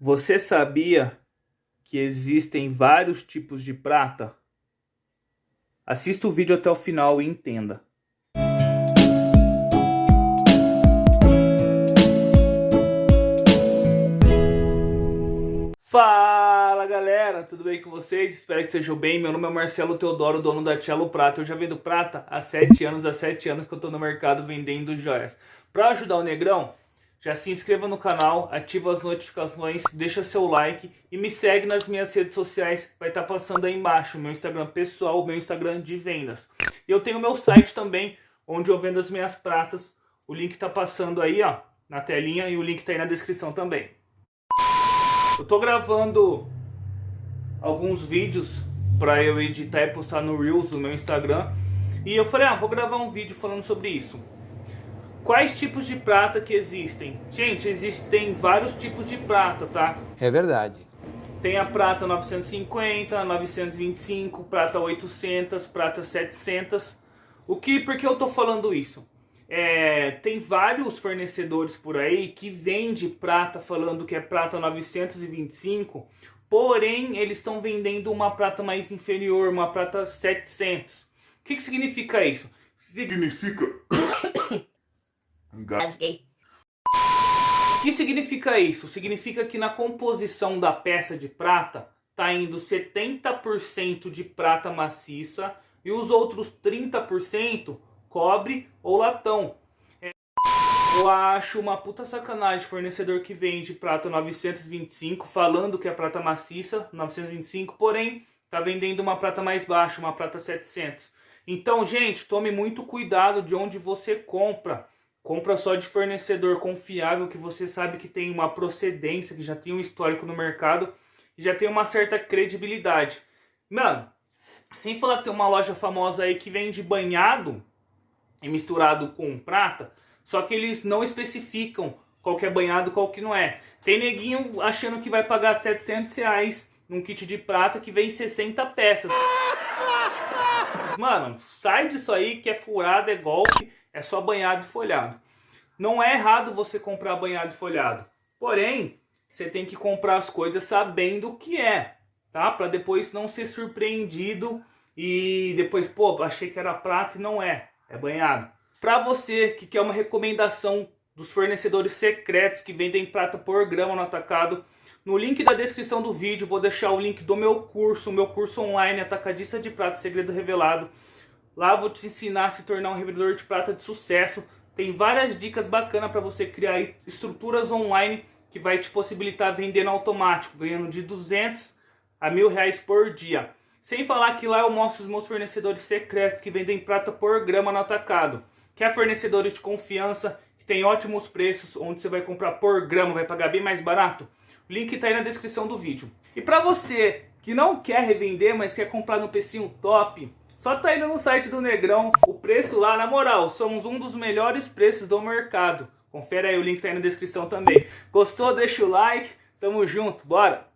Você sabia que existem vários tipos de prata? Assista o vídeo até o final e entenda. Fala galera, tudo bem com vocês? Espero que sejam bem. Meu nome é Marcelo Teodoro, dono da Cello Prata. Eu já vendo prata há 7 anos, há 7 anos que eu estou no mercado vendendo joias. Para ajudar o Negrão, já se inscreva no canal, ativa as notificações, deixa seu like e me segue nas minhas redes sociais, vai estar tá passando aí embaixo, meu Instagram pessoal, meu Instagram de vendas. E eu tenho meu site também, onde eu vendo as minhas pratas, o link está passando aí ó, na telinha e o link está aí na descrição também. Eu tô gravando alguns vídeos para eu editar e postar no Reels do meu Instagram, e eu falei, ah, vou gravar um vídeo falando sobre isso. Quais tipos de prata que existem? Gente, existem vários tipos de prata, tá? É verdade. Tem a prata 950, 925, prata 800, prata 700. O que, por que eu tô falando isso? É, tem vários fornecedores por aí que vende prata falando que é prata 925, porém eles estão vendendo uma prata mais inferior, uma prata 700. O que, que significa isso? Significa Engasguei. O que significa isso? Significa que na composição da peça de prata está indo 70% de prata maciça e os outros 30% cobre ou latão. Eu acho uma puta sacanagem fornecedor que vende prata 925 falando que é prata maciça, 925, porém tá vendendo uma prata mais baixa, uma prata 700. Então, gente, tome muito cuidado de onde você compra. Compra só de fornecedor confiável que você sabe que tem uma procedência, que já tem um histórico no mercado e já tem uma certa credibilidade. Mano, sem falar que tem uma loja famosa aí que vende banhado e misturado com prata, só que eles não especificam qual que é banhado qual que não é. Tem neguinho achando que vai pagar 700 reais num kit de prata que vem 60 peças. Mano, sai disso aí que é furado, é golpe é só banhado e folhado. Não é errado você comprar banhado e folhado. Porém, você tem que comprar as coisas sabendo o que é, tá? Para depois não ser surpreendido e depois, pô, achei que era prata e não é, é banhado. Para você que quer uma recomendação dos fornecedores secretos que vendem prata por grama no atacado, no link da descrição do vídeo vou deixar o link do meu curso, meu curso online Atacadista de Prata Segredo Revelado. Lá vou te ensinar a se tornar um revendedor de prata de sucesso. Tem várias dicas bacanas para você criar estruturas online que vai te possibilitar vender no automático, ganhando de 200 a mil reais por dia. Sem falar que lá eu mostro os meus fornecedores secretos que vendem prata por grama no atacado. Que é fornecedores de confiança, que tem ótimos preços, onde você vai comprar por grama, vai pagar bem mais barato. Link está aí na descrição do vídeo. E para você que não quer revender, mas quer comprar no precinho top, só tá indo no site do Negrão, o preço lá, na moral, somos um dos melhores preços do mercado. Confere aí, o link tá aí na descrição também. Gostou? Deixa o like, tamo junto, bora!